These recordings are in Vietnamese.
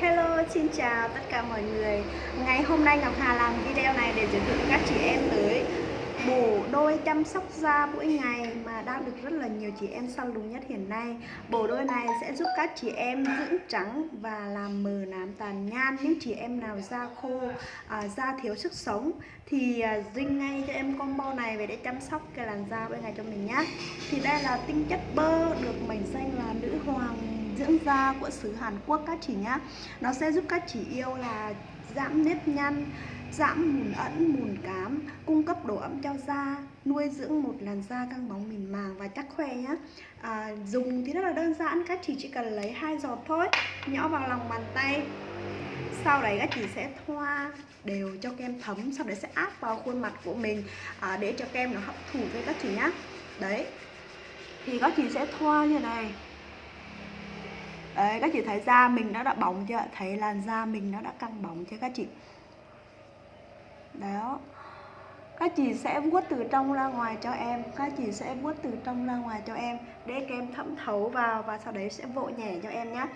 Hello, xin chào tất cả mọi người. Ngày hôm nay Ngọc Hà làm video này để giới thiệu các chị em tới bộ đôi chăm sóc da mỗi ngày mà đang được rất là nhiều chị em săn lùng nhất hiện nay. Bộ đôi này sẽ giúp các chị em dưỡng trắng và làm mờ nám tàn nhan. Những chị em nào da khô, à, da thiếu sức sống thì à, dinh ngay cho em combo này về để chăm sóc cái làn da bên ngày cho mình nhé Thì đây là tinh chất bơ được mệnh danh là được dưỡng da của xứ Hàn Quốc các chị nhá Nó sẽ giúp các chị yêu là giảm nếp nhăn, giảm mùn ẩn, mùn cám, cung cấp độ ẩm cho da, nuôi dưỡng một làn da căng bóng mịn màng và chắc khỏe nhá. À, dùng thì rất là đơn giản, các chị chỉ cần lấy hai giọt thôi, nhỏ vào lòng bàn tay. Sau đấy các chị sẽ thoa đều cho kem thấm, sau đấy sẽ áp vào khuôn mặt của mình à, để cho kem nó hấp thụ với các chị nhá. Đấy. Thì các chị sẽ thoa như này Đấy, các chị thấy da mình nó đã bóng chưa? Thấy làn da mình nó đã căng bóng chưa các chị? Đó. Các chị sẽ vuốt từ trong ra ngoài cho em. Các chị sẽ vuốt từ trong ra ngoài cho em. Để kem thẩm thấu vào và sau đấy sẽ vỗ nhẹ cho em nhé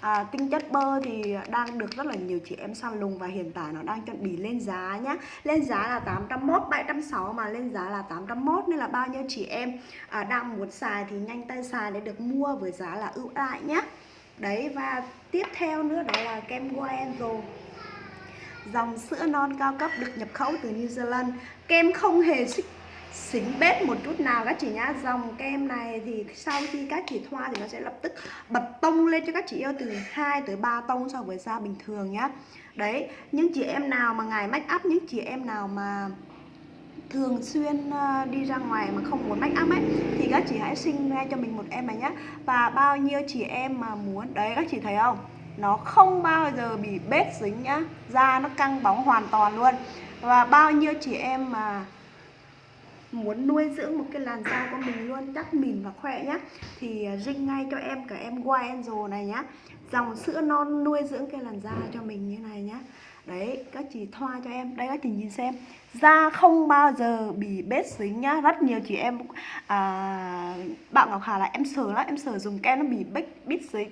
à, tinh chất bơ thì đang được rất là nhiều chị em săn lùng và hiện tại nó đang chuẩn bị lên giá nhá. Lên giá là 801 760 mà lên giá là 801 nên là bao nhiêu chị em à, đang muốn xài thì nhanh tay xài để được mua với giá là ưu đãi nhé đấy, và tiếp theo nữa đó là kem Goenzo dòng sữa non cao cấp được nhập khẩu từ New Zealand. Kem không hề xích, xính bết một chút nào các chị nhá. Dòng kem này thì sau khi các chị thoa thì nó sẽ lập tức bật tông lên cho các chị yêu từ 2 tới 3 tông so với da bình thường nhá. Đấy, những chị em nào mà ngày make up, những chị em nào mà thường xuyên ờ, đi ra ngoài mà không muốn make up ấy, thì các chị hãy sinh ra cho mình một em này nhé và bao nhiêu chị em mà muốn, đấy, các chị thấy không? Nó không bao giờ bị bết dính nhá. Da nó căng bóng hoàn toàn luôn. Và bao nhiêu chị em mà muốn nuôi dưỡng một cái làn da của mình luôn, chắc mịn và khỏe nhá. Thì ờ, rinh ngay cho em, cả em Wild này nhá. Dòng sữa non nuôi dưỡng cái làn da cho mình như này nhá đấy các chị thoa cho em. Đây các chị nhìn xem. Da không bao giờ bị bết dính nhá. Rất nhiều chị em à, bạn ngọc hà là em sợ lắm. Em sợ dùng kem nó bị bết bít dính.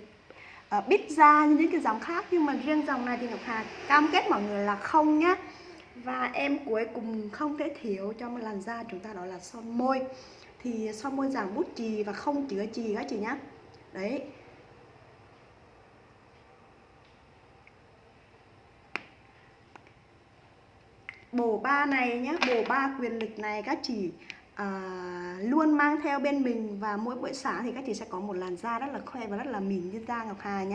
À, bít da như những cái dòng khác. Nhưng mà riêng dòng này thì ngọc hà cam kết mọi người là không nhá. Và em cuối cùng không thể thiếu cho một làn da chúng ta đó là son môi. Thì son môi dạng bút chì và không chứa chì các chị nhá. Đấy bộ ba này nhé bộ ba quyền lực này các chị à, luôn mang theo bên mình và mỗi buổi sáng thì các chị sẽ có một làn da rất là khoe và rất là mịn như da Ngọc Hà nhé